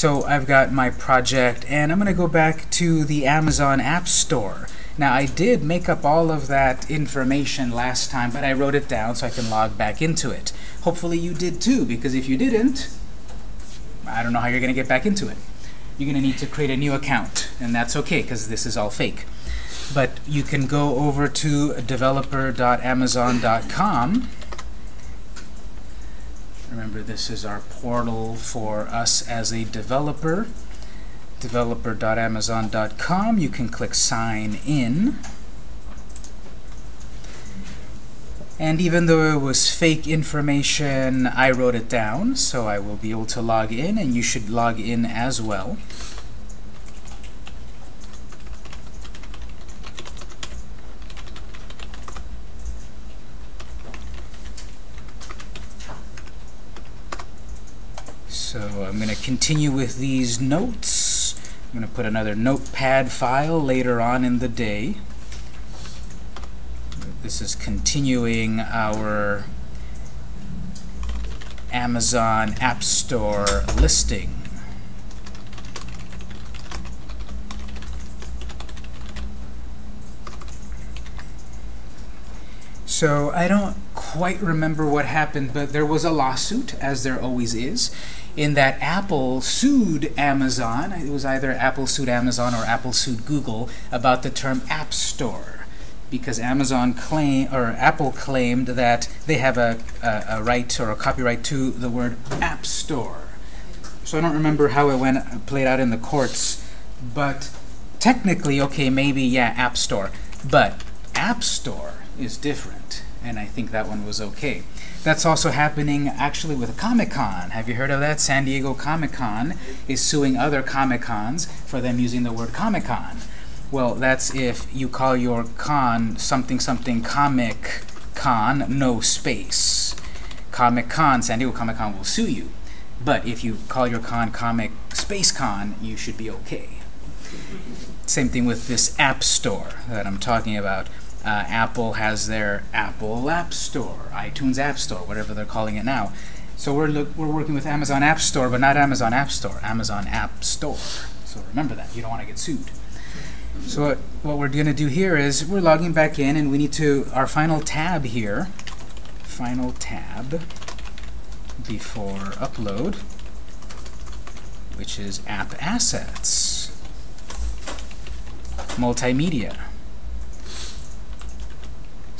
So I've got my project, and I'm going to go back to the Amazon App Store. Now, I did make up all of that information last time, but I wrote it down so I can log back into it. Hopefully you did too, because if you didn't, I don't know how you're going to get back into it. You're going to need to create a new account, and that's OK, because this is all fake. But you can go over to developer.amazon.com. Remember, this is our portal for us as a developer. Developer.amazon.com. You can click Sign In. And even though it was fake information, I wrote it down, so I will be able to log in, and you should log in as well. So I'm going to continue with these notes. I'm going to put another notepad file later on in the day. This is continuing our Amazon App Store listing. So I don't quite remember what happened, but there was a lawsuit, as there always is in that Apple sued Amazon. It was either Apple sued Amazon or Apple sued Google about the term App Store because Amazon claim or Apple claimed that they have a, a, a, right or a copyright to the word App Store. So I don't remember how it went played out in the courts, but technically, okay, maybe yeah, App Store, but App Store is different, and I think that one was okay. That's also happening actually with Comic-Con. Have you heard of that? San Diego Comic-Con is suing other Comic-Cons for them using the word Comic-Con. Well, that's if you call your con something something Comic Con, no space. Comic-Con, San Diego Comic-Con will sue you. But if you call your con Comic Space Con, you should be okay. Same thing with this App Store that I'm talking about. Uh, Apple has their Apple App Store, iTunes App Store, whatever they're calling it now. So we're, we're working with Amazon App Store, but not Amazon App Store, Amazon App Store. So remember that. You don't want to get sued. So what, what we're going to do here is we're logging back in, and we need to, our final tab here, final tab before upload, which is App Assets, Multimedia.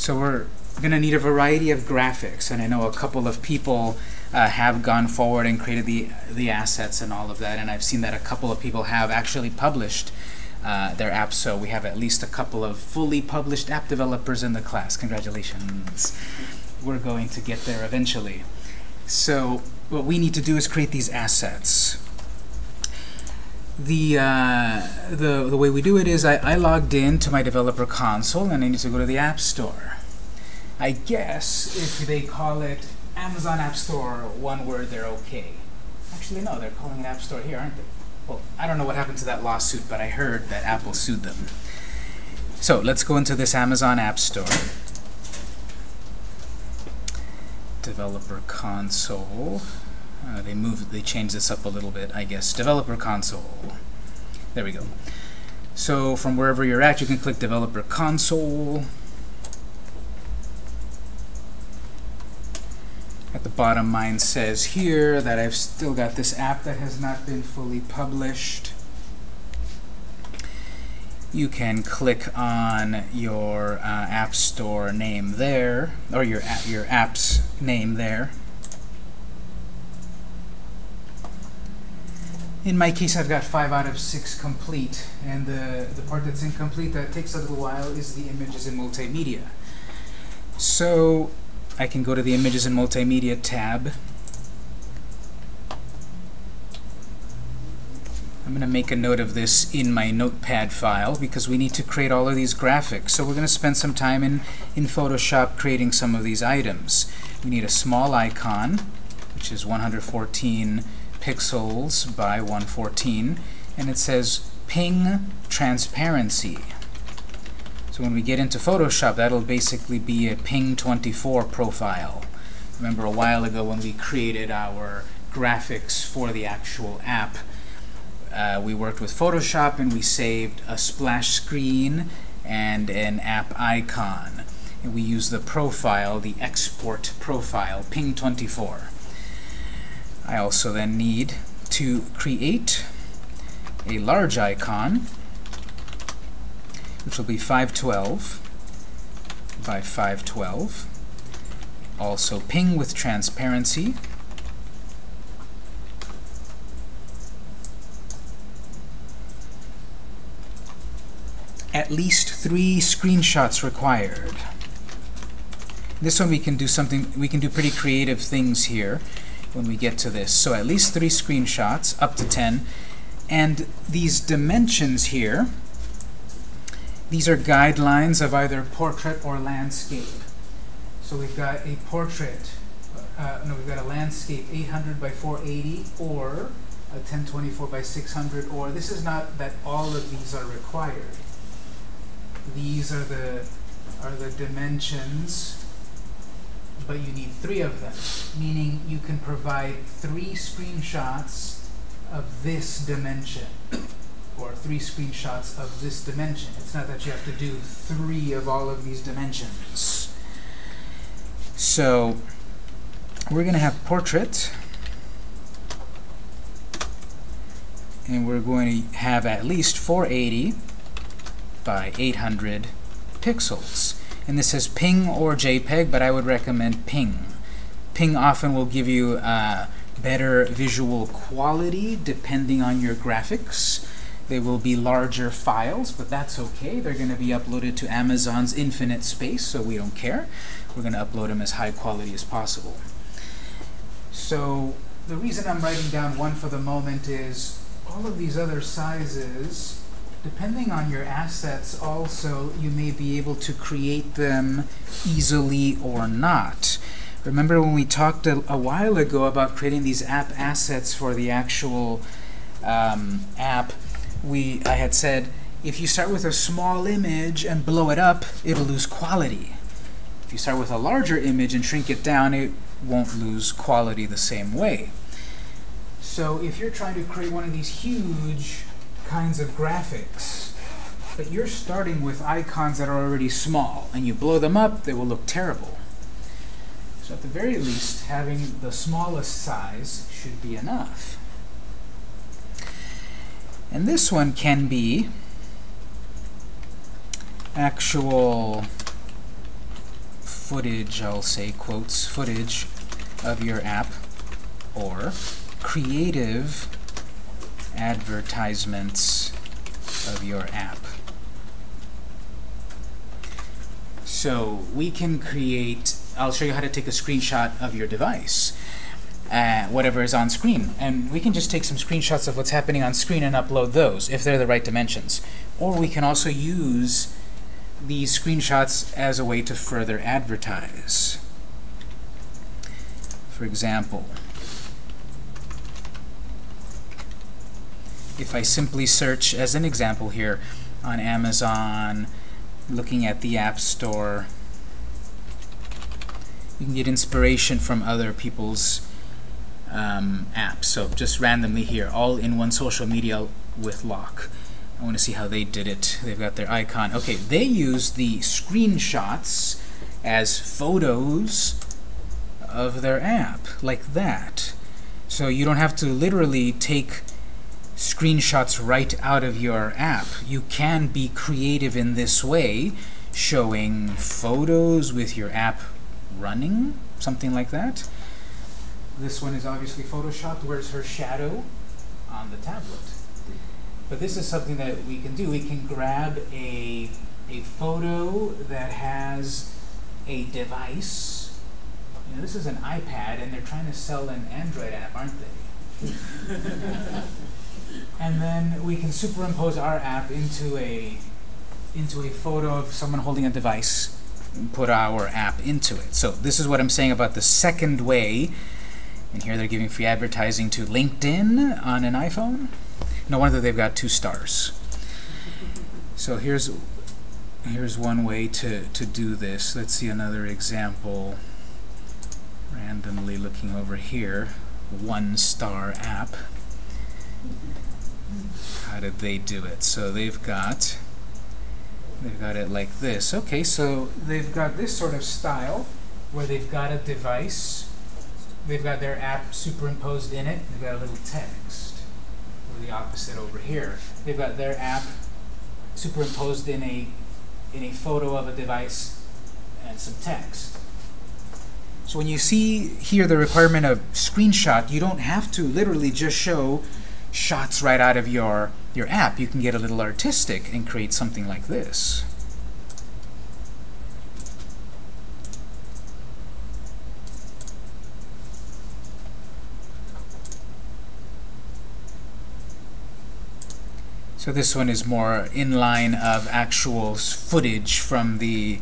So we're going to need a variety of graphics, and I know a couple of people uh, have gone forward and created the, the assets and all of that, and I've seen that a couple of people have actually published uh, their apps, so we have at least a couple of fully published app developers in the class. Congratulations. We're going to get there eventually. So what we need to do is create these assets. The, uh, the, the way we do it is I, I logged in to my developer console and I need to go to the App Store. I guess if they call it Amazon App Store, one word, they're okay. Actually, no, they're calling it App Store here, aren't they? Well, I don't know what happened to that lawsuit, but I heard that Apple sued them. So let's go into this Amazon App Store. Developer console. Uh, they moved, they changed this up a little bit, I guess. Developer console. There we go. So from wherever you're at, you can click Developer Console. At the bottom, mine says here that I've still got this app that has not been fully published. You can click on your uh, App Store name there, or your, your app's name there. In my case, I've got 5 out of 6 complete, and the, the part that's incomplete that takes a little while is the images and multimedia. So I can go to the Images and Multimedia tab. I'm going to make a note of this in my notepad file because we need to create all of these graphics. So we're going to spend some time in, in Photoshop creating some of these items. We need a small icon, which is 114 pixels by 114, and it says ping transparency. So when we get into Photoshop, that'll basically be a ping 24 profile. Remember a while ago when we created our graphics for the actual app, uh, we worked with Photoshop and we saved a splash screen and an app icon. And we use the profile, the export profile, ping24. I also then need to create a large icon, which will be 512 by 512. Also ping with transparency. At least three screenshots required. This one we can do something, we can do pretty creative things here when we get to this. So at least three screenshots, up to 10. And these dimensions here, these are guidelines of either portrait or landscape. So we've got a portrait, uh, no, we've got a landscape 800 by 480 or a 1024 by 600 or this is not that all of these are required. These are the are the dimensions but you need three of them, meaning you can provide three screenshots of this dimension or three screenshots of this dimension. It's not that you have to do three of all of these dimensions. So we're going to have portrait, and we're going to have at least 480 by 800 pixels. And this says ping or JPEG, but I would recommend ping. Ping often will give you uh, better visual quality depending on your graphics. They will be larger files, but that's okay. They're going to be uploaded to Amazon's infinite space, so we don't care. We're going to upload them as high quality as possible. So the reason I'm writing down one for the moment is all of these other sizes depending on your assets also, you may be able to create them easily or not. Remember when we talked a, a while ago about creating these app assets for the actual um, app, we I had said if you start with a small image and blow it up, it'll lose quality. If you start with a larger image and shrink it down, it won't lose quality the same way. So if you're trying to create one of these huge kinds of graphics, but you're starting with icons that are already small, and you blow them up, they will look terrible. So at the very least, having the smallest size should be enough. And this one can be actual footage, I'll say quotes, footage of your app, or creative advertisements of your app. So we can create, I'll show you how to take a screenshot of your device, uh, whatever is on screen. And we can just take some screenshots of what's happening on screen and upload those, if they're the right dimensions. Or we can also use these screenshots as a way to further advertise. For example, if I simply search, as an example here, on Amazon, looking at the App Store, you can get inspiration from other people's um, apps. So just randomly here, all in one social media with lock. I want to see how they did it. They've got their icon. Okay, they use the screenshots as photos of their app, like that. So you don't have to literally take screenshots right out of your app. You can be creative in this way, showing photos with your app running, something like that. This one is obviously photoshopped. Where's her shadow? On the tablet. But this is something that we can do. We can grab a, a photo that has a device. You know, this is an iPad, and they're trying to sell an Android app, aren't they? and then we can superimpose our app into a into a photo of someone holding a device and put our app into it. So this is what I'm saying about the second way. And here they're giving free advertising to LinkedIn on an iPhone. No wonder they've got two stars. So here's here's one way to, to do this. Let's see another example. Randomly looking over here. One star app. How did they do it? So they've got they've got it like this. Okay, so they've got this sort of style where they've got a device, they've got their app superimposed in it, they've got a little text. Or the opposite over here. They've got their app superimposed in a in a photo of a device and some text. So when you see here the requirement of screenshot, you don't have to literally just show shots right out of your, your app. You can get a little artistic and create something like this. So this one is more in line of actual footage from the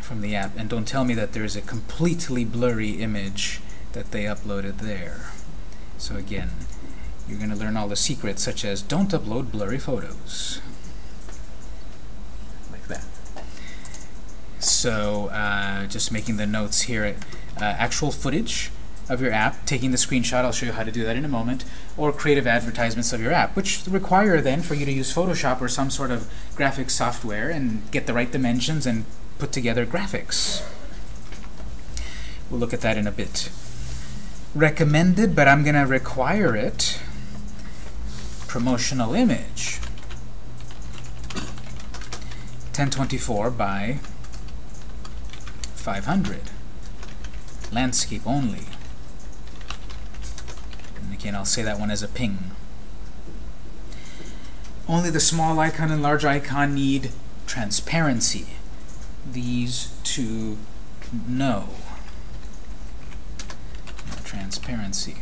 from the app. And don't tell me that there's a completely blurry image that they uploaded there. So again, you're going to learn all the secrets, such as don't upload blurry photos. Like that. So uh, just making the notes here, uh, actual footage of your app, taking the screenshot, I'll show you how to do that in a moment, or creative advertisements of your app, which require then for you to use Photoshop or some sort of graphics software and get the right dimensions and put together graphics. We'll look at that in a bit. Recommended, but I'm going to require it. Promotional image. 1024 by 500. Landscape only. And again, I'll say that one as a ping. Only the small icon and large icon need transparency. These two no. Transparency.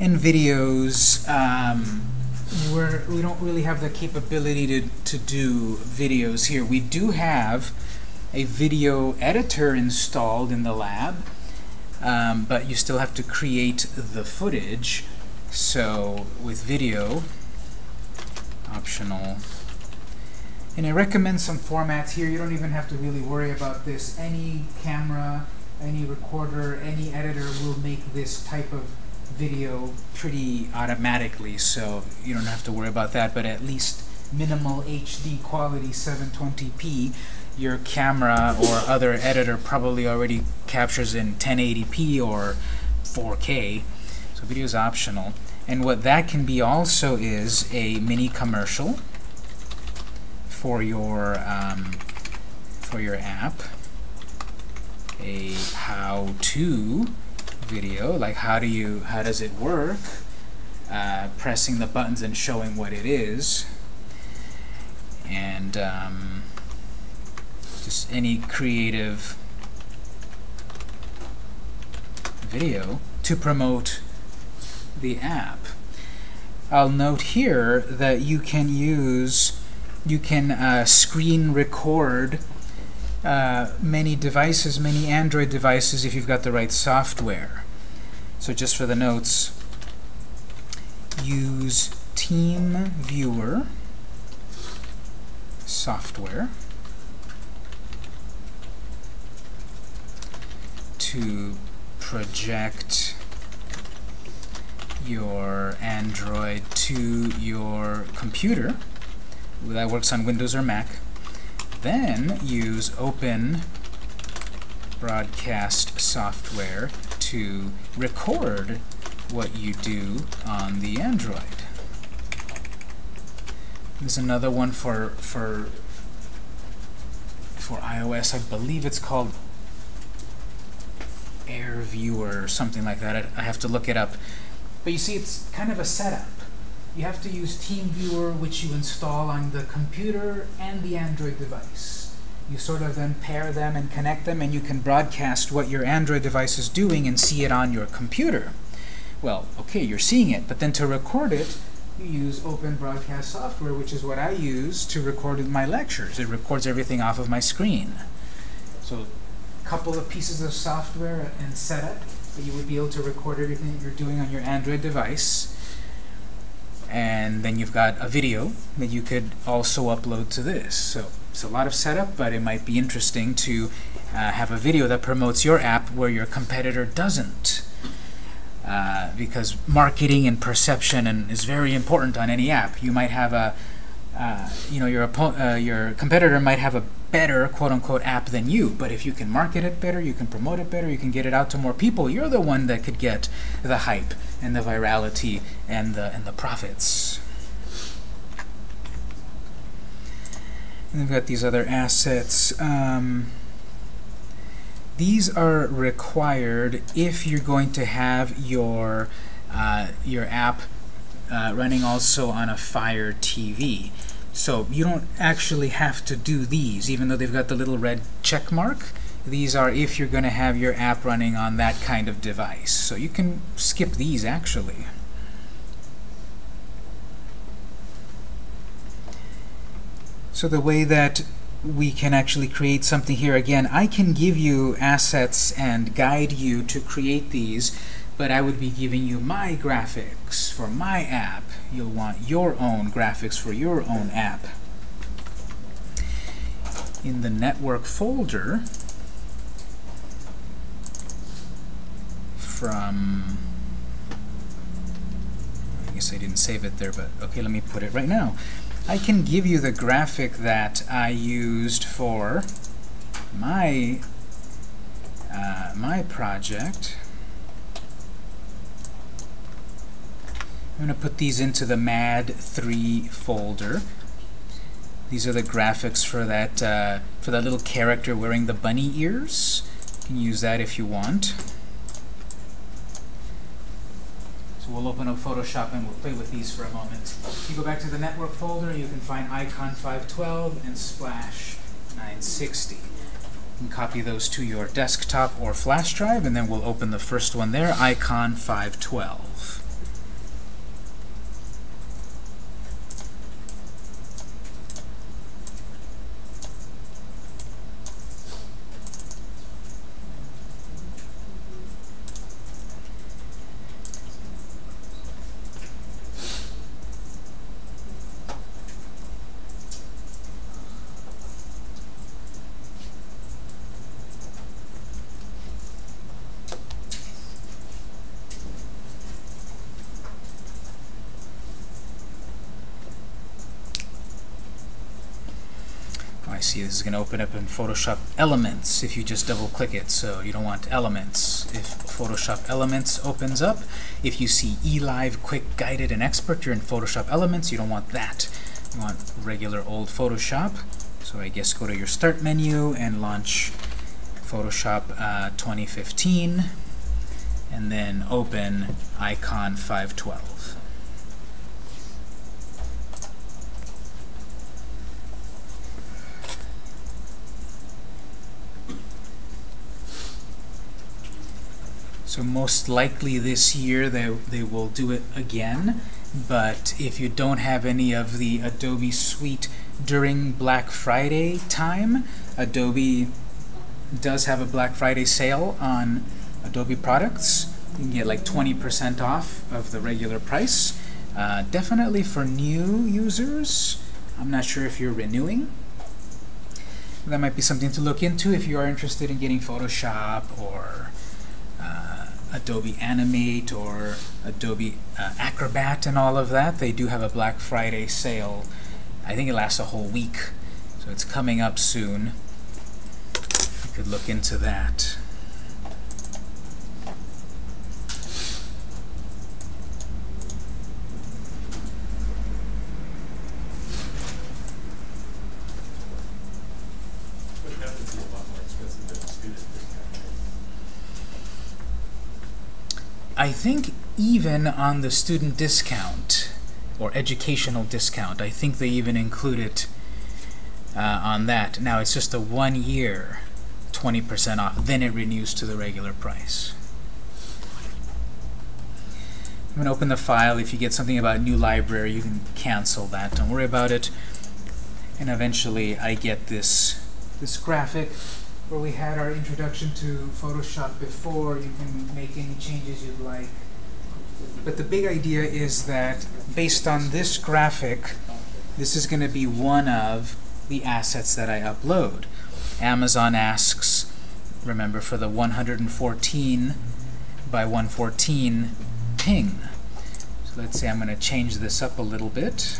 In videos, um, we're, we don't really have the capability to, to do videos here. We do have a video editor installed in the lab, um, but you still have to create the footage. So with video, optional, and I recommend some formats here. You don't even have to really worry about this. Any camera, any recorder, any editor will make this type of video pretty automatically, so you don't have to worry about that, but at least minimal HD quality 720p, your camera or other editor probably already captures in 1080p or 4K, so video is optional. And what that can be also is a mini commercial for your um, for your app, a how-to video, like how do you, how does it work, uh, pressing the buttons and showing what it is, and um, just any creative video to promote the app. I'll note here that you can use, you can uh, screen record uh, many devices, many Android devices if you've got the right software. So just for the notes, use TeamViewer software to project your Android to your computer. That works on Windows or Mac. Then use Open Broadcast software to record what you do on the Android. There's another one for for for iOS. I believe it's called AirViewer or something like that. I, I have to look it up. But you see, it's kind of a setup you have to use TeamViewer, which you install on the computer and the Android device. You sort of then pair them and connect them, and you can broadcast what your Android device is doing and see it on your computer. Well, okay, you're seeing it, but then to record it, you use Open Broadcast software, which is what I use to record my lectures. It records everything off of my screen. So a couple of pieces of software and setup that you would be able to record everything that you're doing on your Android device and then you've got a video that you could also upload to this. So it's a lot of setup, but it might be interesting to uh, have a video that promotes your app where your competitor doesn't. Uh, because marketing and perception and is very important on any app. You might have a, uh, you know, your uh, your competitor might have a better quote-unquote app than you, but if you can market it better, you can promote it better, you can get it out to more people, you're the one that could get the hype and the virality and the and the profits. And we've got these other assets. Um, these are required if you're going to have your uh, your app uh, running also on a Fire TV. So you don't actually have to do these, even though they've got the little red check mark. These are if you're going to have your app running on that kind of device. So you can skip these, actually. So the way that we can actually create something here, again, I can give you assets and guide you to create these, but I would be giving you my graphics for my app. You'll want your own graphics for your own app. In the network folder, from I guess I didn't save it there, but okay, let me put it right now. I can give you the graphic that I used for my uh, my project. I'm going to put these into the MAD3 folder. These are the graphics for that uh, for that little character wearing the bunny ears. You can use that if you want. So we'll open up Photoshop and we'll play with these for a moment. If you go back to the network folder, you can find Icon 512 and Splash 960. You can copy those to your desktop or flash drive, and then we'll open the first one there, Icon 512. I see this is going to open up in Photoshop Elements if you just double click it so you don't want Elements. If Photoshop Elements opens up if you see eLive Quick Guided and Expert you're in Photoshop Elements you don't want that. You want regular old Photoshop. So I guess go to your Start menu and launch Photoshop uh, 2015 and then open Icon 512 So most likely this year they, they will do it again. But if you don't have any of the Adobe Suite during Black Friday time, Adobe does have a Black Friday sale on Adobe products. You can get like 20% off of the regular price. Uh, definitely for new users. I'm not sure if you're renewing. That might be something to look into if you are interested in getting Photoshop or Adobe Animate or Adobe uh, Acrobat and all of that. They do have a Black Friday sale. I think it lasts a whole week, so it's coming up soon. You could look into that. I think even on the student discount or educational discount, I think they even include it uh, on that. Now it's just a one year 20% off, then it renews to the regular price. I'm going to open the file. If you get something about new library, you can cancel that. Don't worry about it. And eventually I get this, this graphic where we had our introduction to Photoshop before. You can make any changes you'd like. But the big idea is that based on this graphic, this is going to be one of the assets that I upload. Amazon asks, remember, for the 114 by 114 ping. So let's say I'm going to change this up a little bit.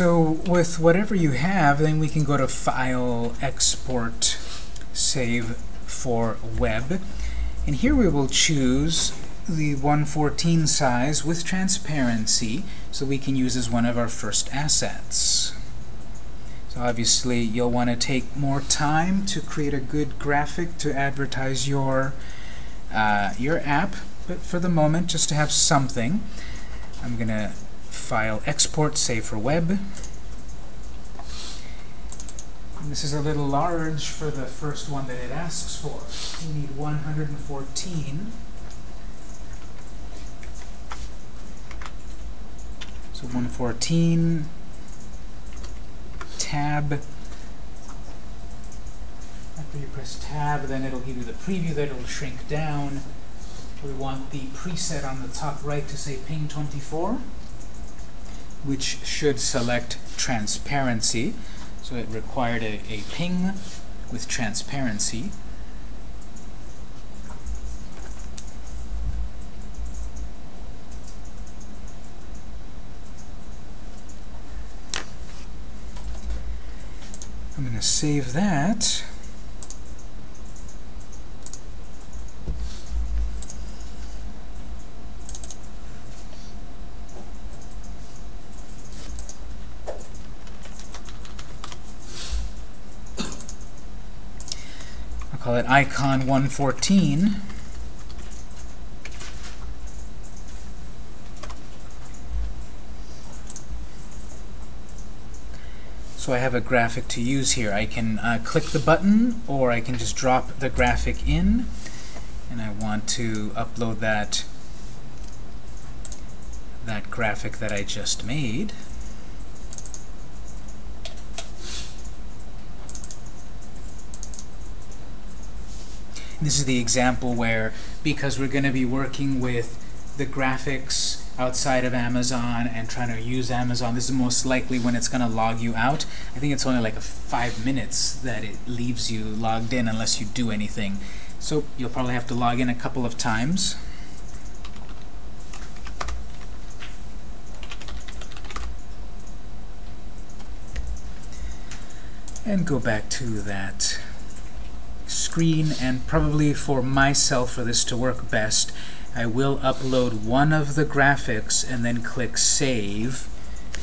So with whatever you have, then we can go to File, Export, Save for Web. And here we will choose the 114 size with transparency, so we can use as one of our first assets. So obviously, you'll want to take more time to create a good graphic to advertise your, uh, your app, but for the moment, just to have something, I'm going to File, Export, Save for Web. And this is a little large for the first one that it asks for. We need 114. So 114, tab. After you press tab, then it'll give you the preview that it'll shrink down. We want the preset on the top right to say ping 24 which should select transparency. So it required a, a ping with transparency. I'm going to save that. Icon 114. So I have a graphic to use here. I can uh, click the button, or I can just drop the graphic in, and I want to upload that that graphic that I just made. This is the example where, because we're going to be working with the graphics outside of Amazon and trying to use Amazon, this is most likely when it's going to log you out. I think it's only like five minutes that it leaves you logged in unless you do anything. So you'll probably have to log in a couple of times. And go back to that screen, and probably for myself, for this to work best, I will upload one of the graphics and then click Save,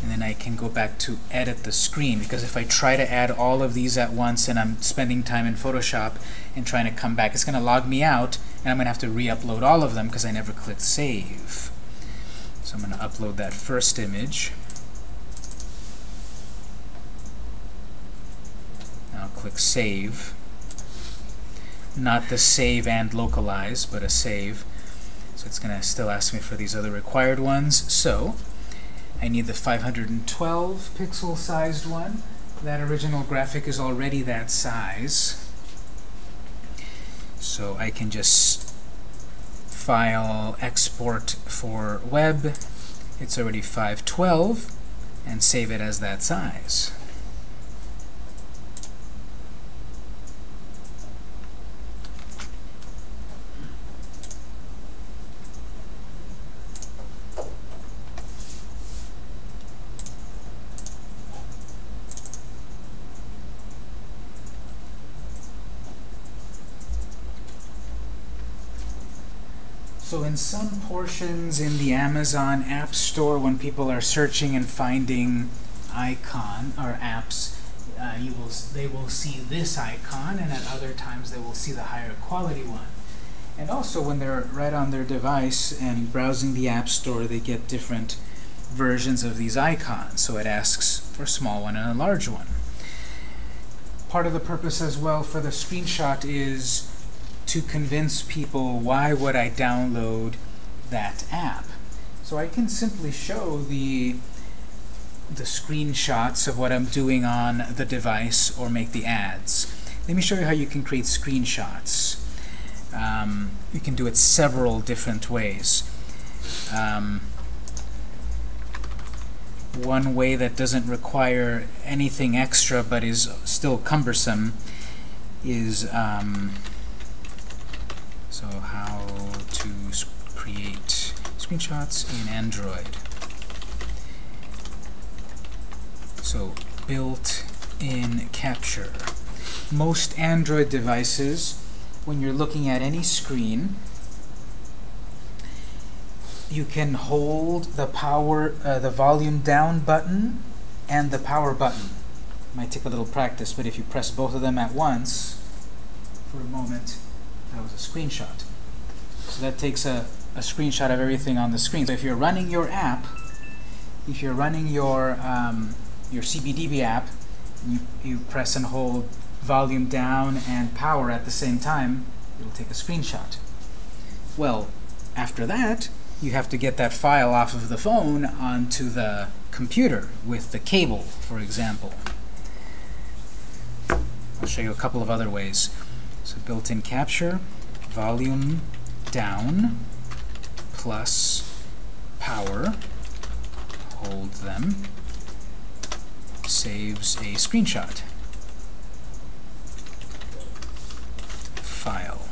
and then I can go back to edit the screen, because if I try to add all of these at once and I'm spending time in Photoshop and trying to come back, it's going to log me out, and I'm going to have to re-upload all of them because I never clicked Save. So I'm going to upload that first image. I'll click Save not the save and localize, but a save. So it's going to still ask me for these other required ones. So I need the 512 pixel sized one. That original graphic is already that size. So I can just file export for web. It's already 512 and save it as that size. So in some portions in the Amazon App Store, when people are searching and finding icon or apps, uh, you will they will see this icon, and at other times they will see the higher quality one. And also, when they're right on their device and browsing the App Store, they get different versions of these icons. So it asks for a small one and a large one. Part of the purpose as well for the screenshot is to convince people why would I download that app. So I can simply show the the screenshots of what I'm doing on the device or make the ads. Let me show you how you can create screenshots. Um, you can do it several different ways. Um, one way that doesn't require anything extra but is still cumbersome is um, so how to create screenshots in Android. So built-in capture. Most Android devices, when you're looking at any screen, you can hold the power, uh, the volume down button and the power button. Might take a little practice, but if you press both of them at once, for a moment, that was a screenshot. So that takes a, a screenshot of everything on the screen. So if you're running your app, if you're running your um, your CBDB app, you, you press and hold volume down and power at the same time, it'll take a screenshot. Well, after that, you have to get that file off of the phone onto the computer with the cable, for example. I'll show you a couple of other ways. So built-in capture, volume down plus power, hold them, saves a screenshot. File.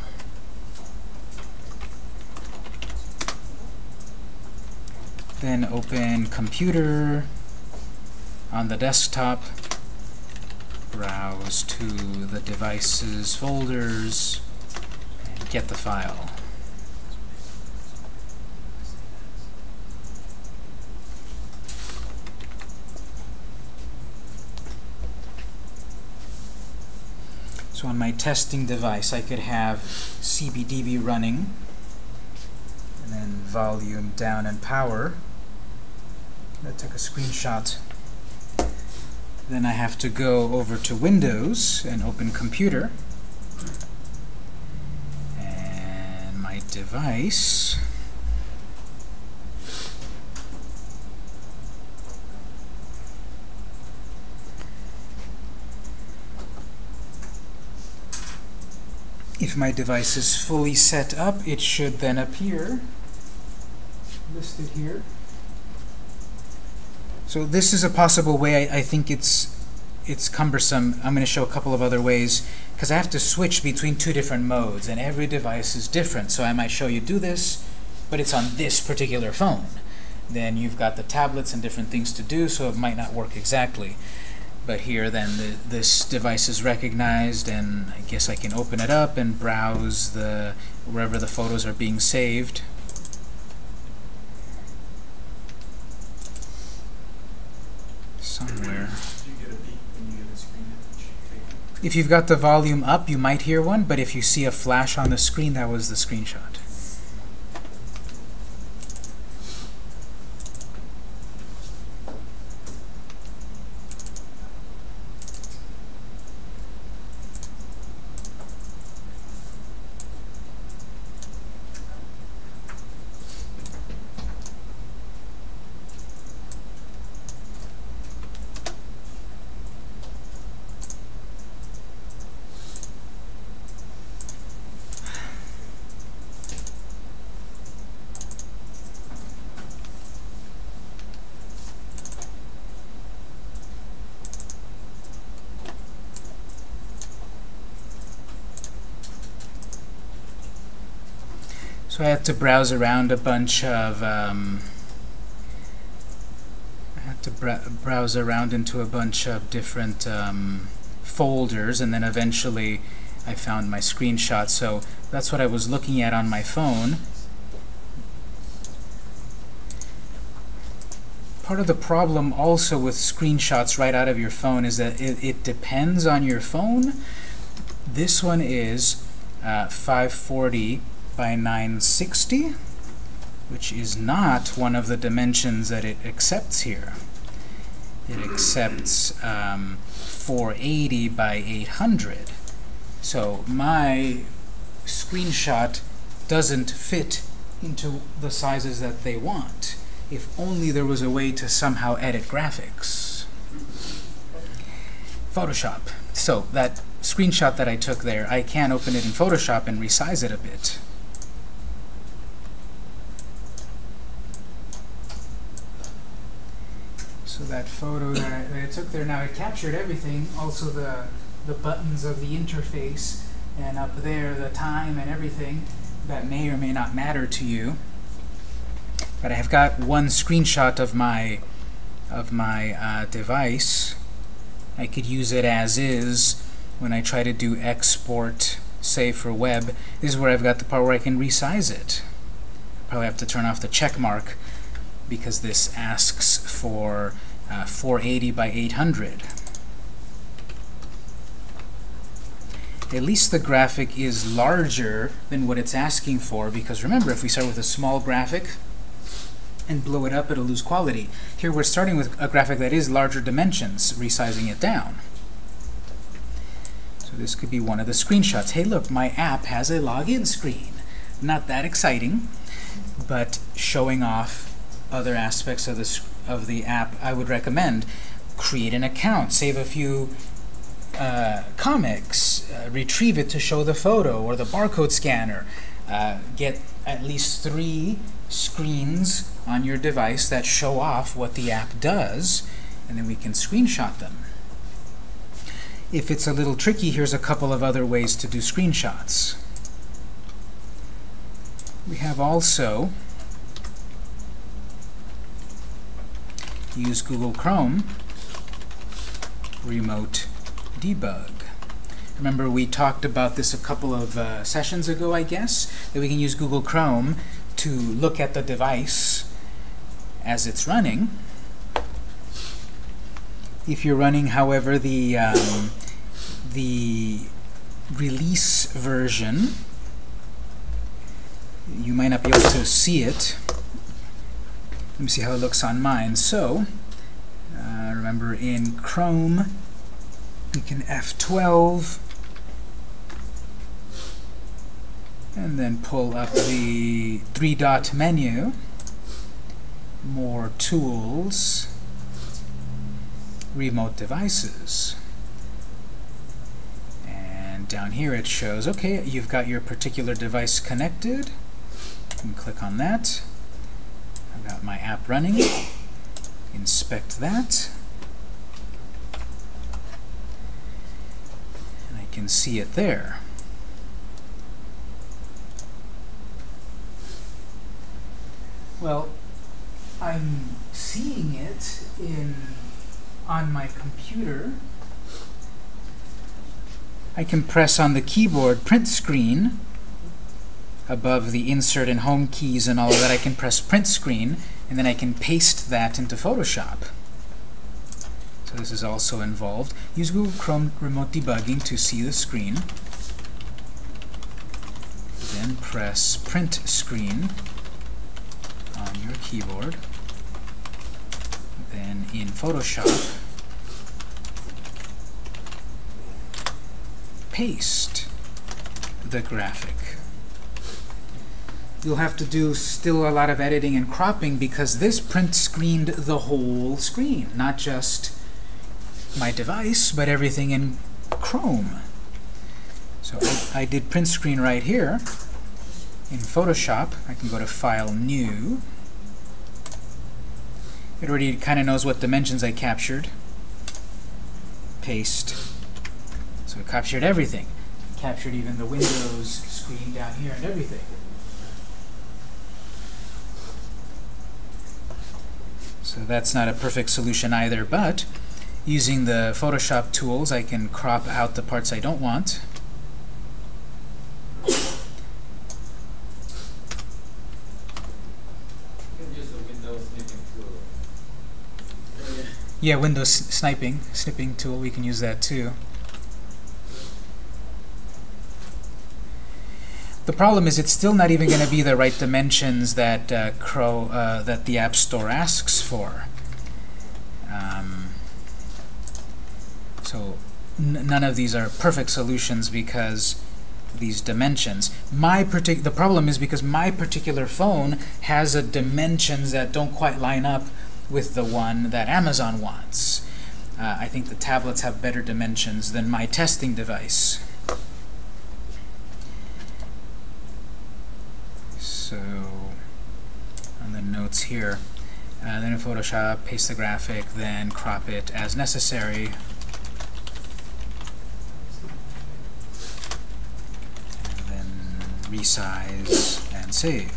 Then open computer on the desktop, browse to the devices folders, and get the file. So on my testing device, I could have CBDB running, and then volume down and power. That took a screenshot. Then I have to go over to Windows and open Computer. And my device. If my device is fully set up, it should then appear listed here. So this is a possible way. I, I think it's it's cumbersome. I'm going to show a couple of other ways because I have to switch between two different modes, and every device is different. So I might show you do this, but it's on this particular phone. Then you've got the tablets and different things to do, so it might not work exactly. But here, then, the, this device is recognized, and I guess I can open it up and browse the wherever the photos are being saved. Somewhere. Do you get a beep when you get a screen image taken? If you've got the volume up, you might hear one, but if you see a flash on the screen, that was the screenshot. So I had to browse around a bunch of um, I had to br browse around into a bunch of different um, folders, and then eventually I found my screenshot. So that's what I was looking at on my phone. Part of the problem also with screenshots right out of your phone is that it, it depends on your phone. This one is uh, 540 by 960, which is not one of the dimensions that it accepts here. It accepts um, 480 by 800. So my screenshot doesn't fit into the sizes that they want. If only there was a way to somehow edit graphics. Photoshop. So that screenshot that I took there, I can open it in Photoshop and resize it a bit. So that photo that I, that I took there, now it captured everything, also the, the buttons of the interface, and up there the time and everything that may or may not matter to you. But I have got one screenshot of my of my uh, device. I could use it as is when I try to do export, say for web. This is where I've got the part where I can resize it. I probably have to turn off the check mark because this asks for uh, 480 by 800. At least the graphic is larger than what it's asking for because remember, if we start with a small graphic and blow it up, it'll lose quality. Here we're starting with a graphic that is larger dimensions, resizing it down. So this could be one of the screenshots. Hey, look, my app has a login screen. Not that exciting, but showing off other aspects of the, of the app, I would recommend. Create an account, save a few uh, comics, uh, retrieve it to show the photo or the barcode scanner, uh, get at least three screens on your device that show off what the app does, and then we can screenshot them. If it's a little tricky, here's a couple of other ways to do screenshots. We have also use Google Chrome remote debug. Remember we talked about this a couple of uh, sessions ago, I guess, that we can use Google Chrome to look at the device as it's running. If you're running, however, the, um, the release version, you might not be able to see it. Let me see how it looks on mine. So, uh, remember in Chrome, we can F12 and then pull up the three-dot menu, more tools, remote devices. And down here it shows, okay, you've got your particular device connected. You can click on that. Got my app running. Inspect that. And I can see it there. Well, I'm seeing it in on my computer. I can press on the keyboard print screen above the insert and home keys and all of that. I can press print screen and then I can paste that into Photoshop. So this is also involved. Use Google Chrome Remote Debugging to see the screen. Then press print screen on your keyboard. Then in Photoshop, paste the graphic. You'll have to do still a lot of editing and cropping because this print screened the whole screen, not just my device, but everything in Chrome. So I, I did print screen right here. In Photoshop, I can go to File, New. It already kind of knows what dimensions I captured. Paste. So it captured everything. Captured even the Windows screen down here and everything. So that's not a perfect solution either, but using the Photoshop tools, I can crop out the parts I don't want. Yeah, Windows sniping, snipping tool, we can use that too. The problem is it's still not even going to be the right dimensions that uh, Crow, uh, that the App Store asks for. Um, so none of these are perfect solutions because these dimensions. My the problem is because my particular phone has a dimensions that don't quite line up with the one that Amazon wants. Uh, I think the tablets have better dimensions than my testing device. So on the notes here, uh, then in Photoshop, paste the graphic, then crop it as necessary. And then resize and save.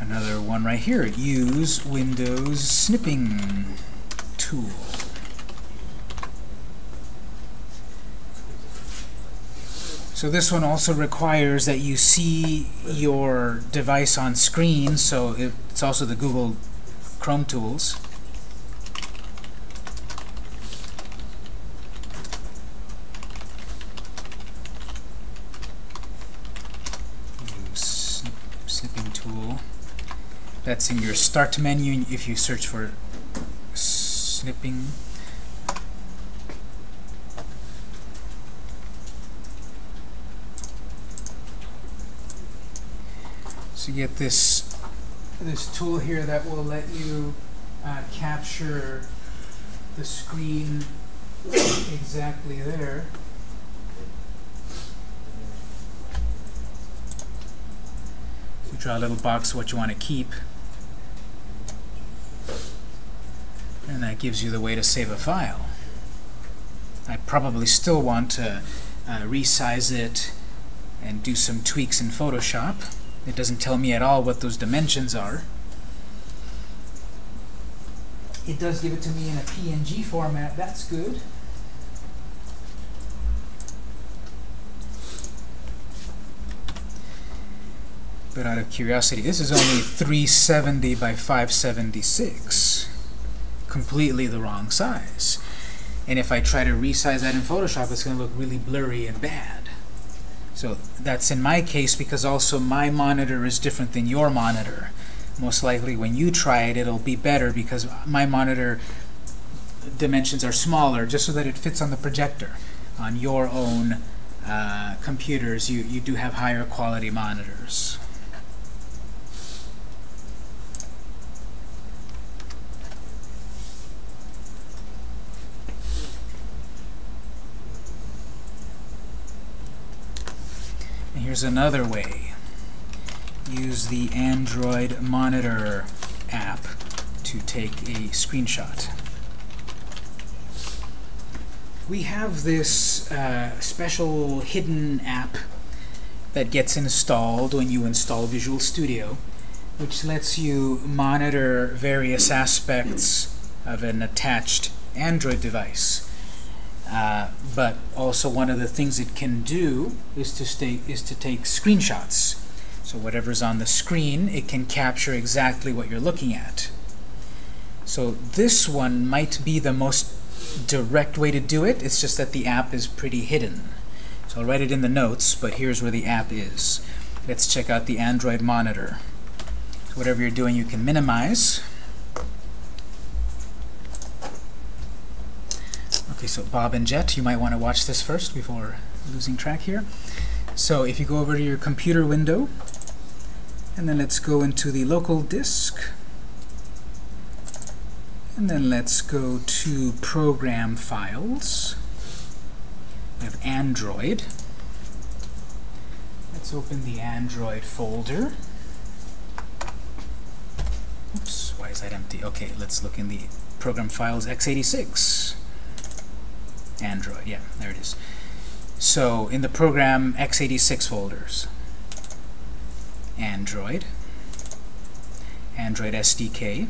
Another one right here, use Windows snipping tool. So this one also requires that you see your device on screen, so it's also the Google Chrome tools. Snipping tool. That's in your Start menu if you search for snipping. Get this this tool here that will let you uh, capture the screen exactly there. You draw a little box what you want to keep. And that gives you the way to save a file. I probably still want to uh, resize it and do some tweaks in Photoshop. It doesn't tell me at all what those dimensions are. It does give it to me in a PNG format. That's good. But out of curiosity, this is only 370 by 576. Completely the wrong size. And if I try to resize that in Photoshop, it's going to look really blurry and bad. So that's in my case because also my monitor is different than your monitor. Most likely when you try it, it'll be better because my monitor dimensions are smaller just so that it fits on the projector. On your own uh, computers, you, you do have higher quality monitors. Here's another way. Use the Android Monitor app to take a screenshot. We have this uh, special hidden app that gets installed when you install Visual Studio, which lets you monitor various aspects of an attached Android device. Uh, but also one of the things it can do is to stay, is to take screenshots. So whatever's on the screen, it can capture exactly what you're looking at. So this one might be the most direct way to do it. It's just that the app is pretty hidden. So I'll write it in the notes, but here's where the app is. Let's check out the Android monitor. So whatever you're doing, you can minimize. Okay, so Bob and Jet, you might want to watch this first before losing track here. So if you go over to your computer window, and then let's go into the local disk, and then let's go to Program Files. We have Android. Let's open the Android folder. Oops, why is that empty? Okay, let's look in the Program Files x86. Android. Yeah, there it is. So in the program x86 folders, Android, Android SDK,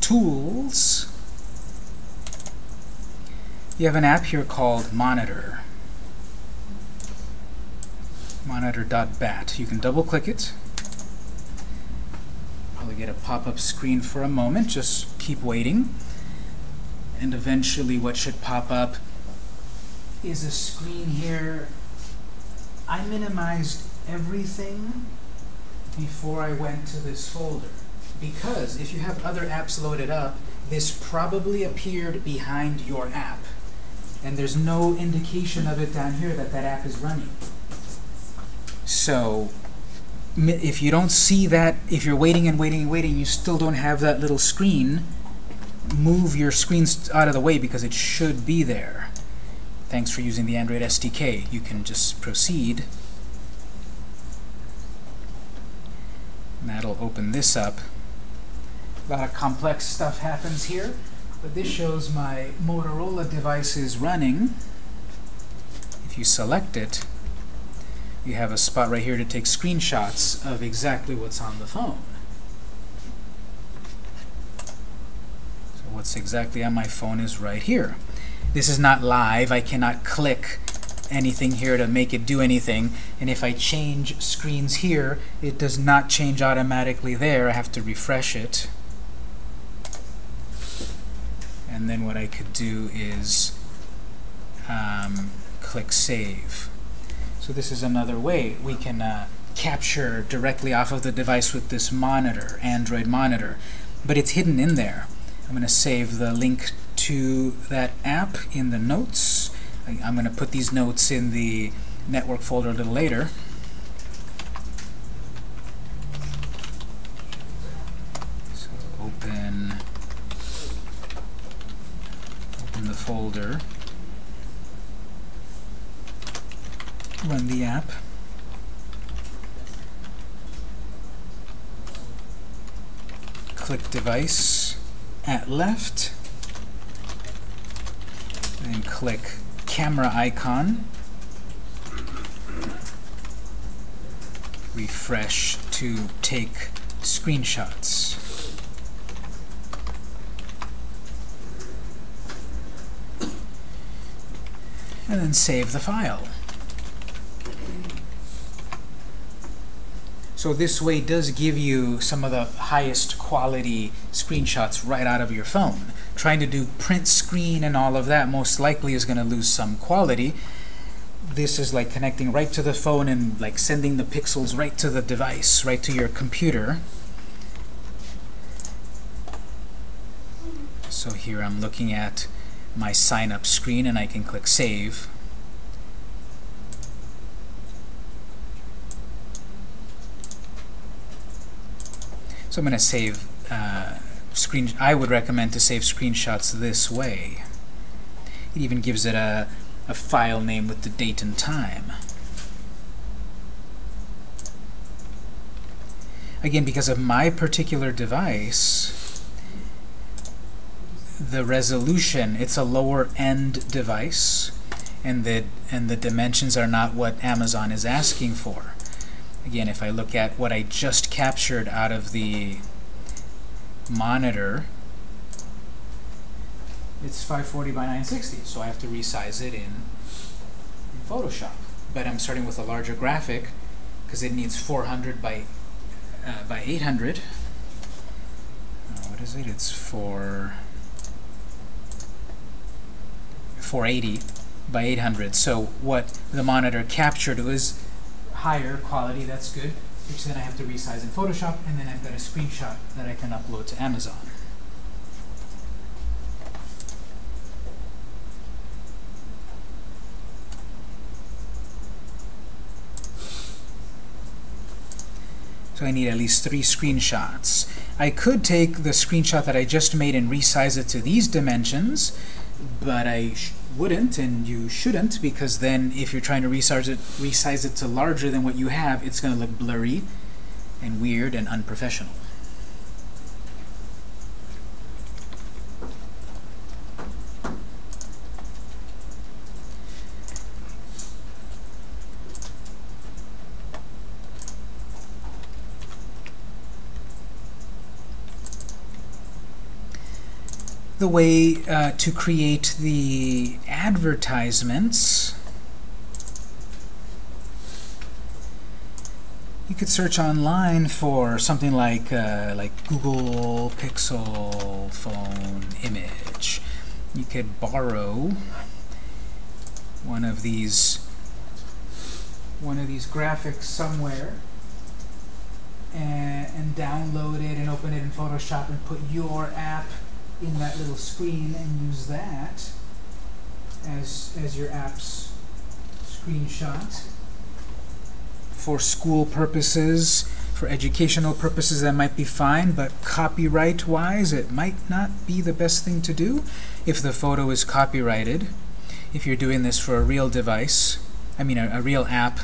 Tools, you have an app here called Monitor. monitor.bat. You can double click it. Probably get a pop-up screen for a moment. Just keep waiting. And eventually what should pop up is a screen here. I minimized everything before I went to this folder. Because if you have other apps loaded up, this probably appeared behind your app. And there's no indication of it down here that that app is running. So if you don't see that, if you're waiting and waiting and waiting, you still don't have that little screen, move your screen out of the way because it should be there. Thanks for using the Android SDK. You can just proceed. And that'll open this up. A lot of complex stuff happens here, but this shows my Motorola device is running. If you select it, you have a spot right here to take screenshots of exactly what's on the phone. What's exactly on my phone is right here. This is not live. I cannot click anything here to make it do anything. And if I change screens here, it does not change automatically there. I have to refresh it. And then what I could do is um, click Save. So this is another way we can uh, capture directly off of the device with this monitor, Android monitor. But it's hidden in there. I'm going to save the link to that app in the notes. I'm going to put these notes in the network folder a little later. So open, open the folder, run the app. Click device at left, and click camera icon. Refresh to take screenshots. And then save the file. So this way does give you some of the highest quality screenshots right out of your phone. Trying to do print screen and all of that most likely is going to lose some quality. This is like connecting right to the phone and like sending the pixels right to the device, right to your computer. So here I'm looking at my sign up screen and I can click Save. So I'm going to save uh, screen. I would recommend to save screenshots this way. It even gives it a, a file name with the date and time. Again, because of my particular device, the resolution, it's a lower end device, and the, and the dimensions are not what Amazon is asking for. Again, if I look at what I just captured out of the monitor, it's 540 by 960, so I have to resize it in, in Photoshop. But I'm starting with a larger graphic because it needs 400 by uh, by 800. Uh, what is it? It's for 480 by 800. So what the monitor captured was higher quality, that's good, which then I have to resize in Photoshop, and then I've got a screenshot that I can upload to Amazon. So I need at least three screenshots. I could take the screenshot that I just made and resize it to these dimensions, but I wouldn't and you shouldn't because then if you're trying to resize it, resize it to larger than what you have, it's going to look blurry and weird and unprofessional. The way uh, to create the advertisements You could search online for something like uh, like Google Pixel phone image. You could borrow one of these one of these graphics somewhere and, and download it and open it in Photoshop and put your app in that little screen and use that as as your app's screenshot for school purposes, for educational purposes, that might be fine, but copyright-wise, it might not be the best thing to do if the photo is copyrighted. If you're doing this for a real device, I mean a, a real app,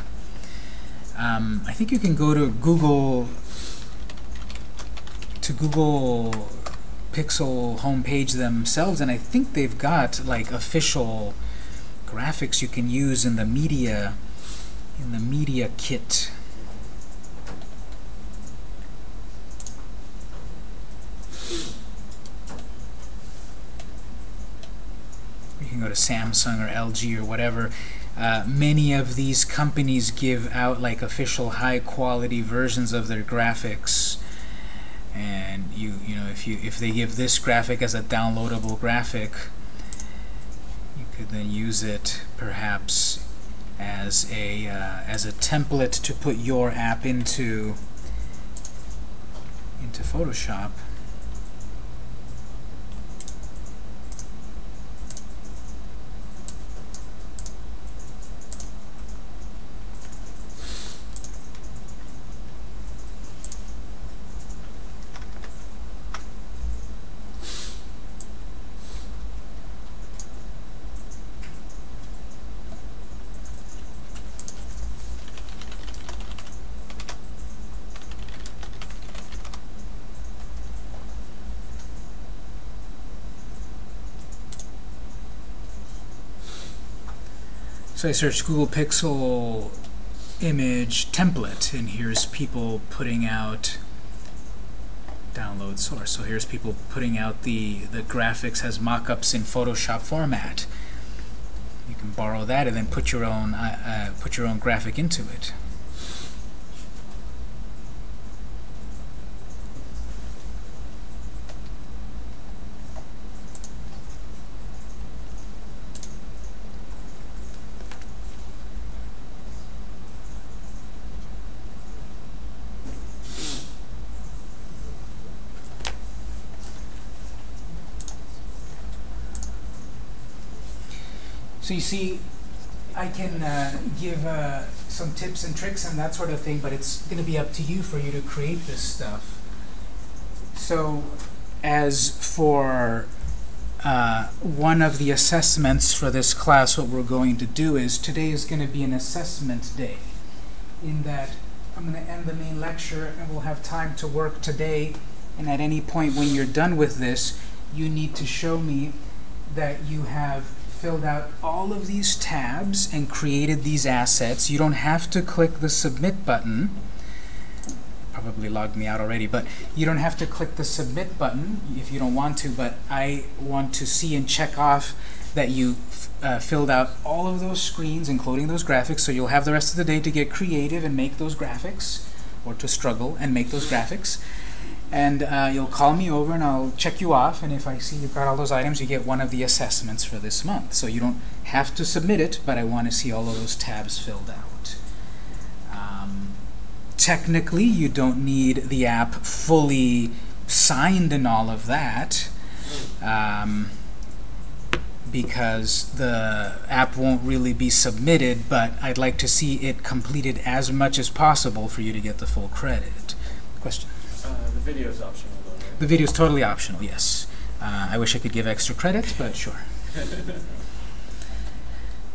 um, I think you can go to Google to Google Pixel homepage themselves, and I think they've got like official graphics you can use in the media in the media kit. You can go to Samsung or LG or whatever. Uh, many of these companies give out like official high quality versions of their graphics and you you know if you if they give this graphic as a downloadable graphic you could then use it perhaps as a uh, as a template to put your app into into Photoshop. So I searched Google Pixel image template, and here's people putting out download source. So here's people putting out the, the graphics as mock-ups in Photoshop format. You can borrow that and then put your own uh, uh, put your own graphic into it. So you see, I can uh, give uh, some tips and tricks and that sort of thing, but it's going to be up to you for you to create this stuff. So as for uh, one of the assessments for this class, what we're going to do is today is going to be an assessment day in that I'm going to end the main lecture and we'll have time to work today and at any point when you're done with this you need to show me that you have filled out all of these tabs and created these assets. You don't have to click the Submit button. Probably logged me out already, but you don't have to click the Submit button if you don't want to, but I want to see and check off that you uh, filled out all of those screens, including those graphics, so you'll have the rest of the day to get creative and make those graphics, or to struggle and make those graphics and uh, you'll call me over and I'll check you off. And if I see you've got all those items you get one of the assessments for this month. So you don't have to submit it but I want to see all of those tabs filled out. Um, technically you don't need the app fully signed and all of that um, because the app won't really be submitted but I'd like to see it completed as much as possible for you to get the full credit. Question video is optional, though, right? The video is totally optional, yes. Uh, I wish I could give extra credit, but sure.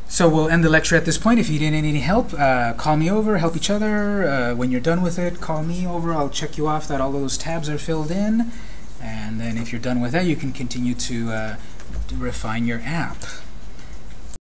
so we'll end the lecture at this point. If you didn't need any help, uh, call me over, help each other. Uh, when you're done with it, call me over. I'll check you off that all those tabs are filled in. And then if you're done with that, you can continue to, uh, to refine your app.